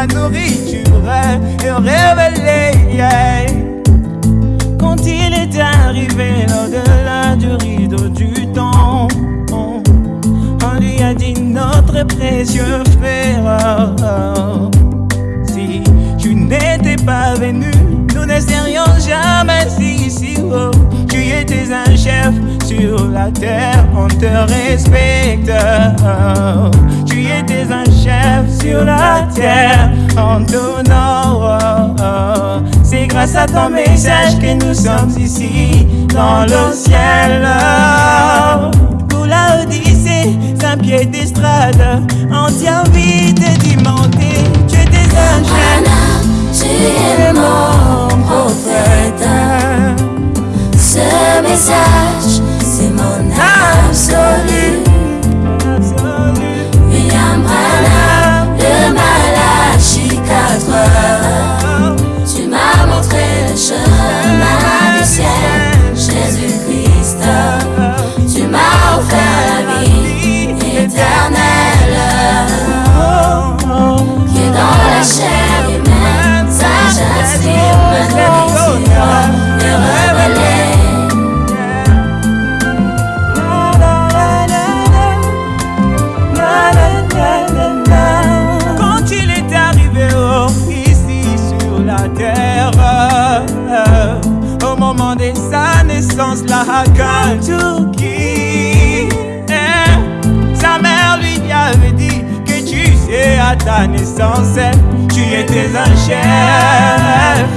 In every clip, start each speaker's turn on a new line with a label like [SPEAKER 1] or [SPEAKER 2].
[SPEAKER 1] ma nourriture révélée. Yeah. Quand il est arrivé au-delà du rideau du temps, on, lui a dit notre précieux frère. Si tu n'étais pas venu, nous ne serions jamais ici. Oh. Tu étais un chef sur la terre, on te respecte. Oh, tu étais un chef sur la terre en donnant. C'est grâce à ton message que nous sommes ici, dans le ciel. Pour la Odyssée, un pied d'estrade, on dit envie de demander, tu es des anges.
[SPEAKER 2] Tu es mon
[SPEAKER 1] prophète.
[SPEAKER 2] Ce message
[SPEAKER 1] la raconte tout qui? Sa mère lui avait dit que tu sais à ta naissance Tu étais un chef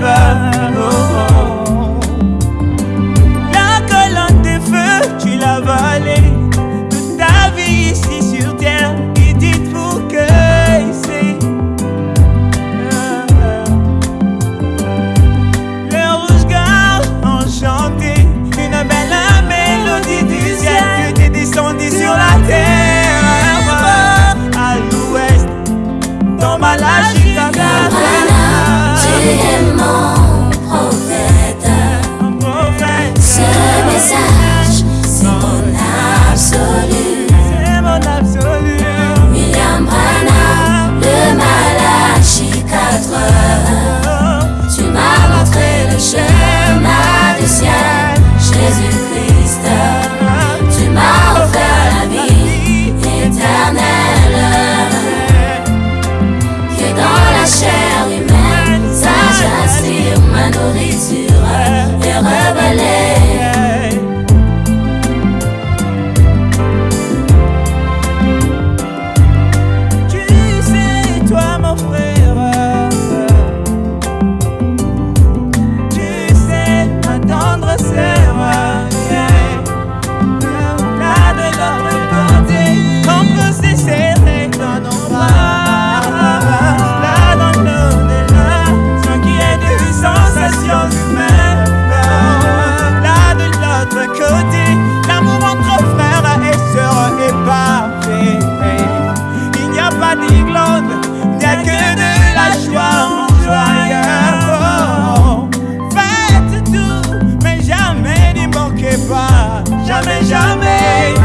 [SPEAKER 1] jamais, jamais.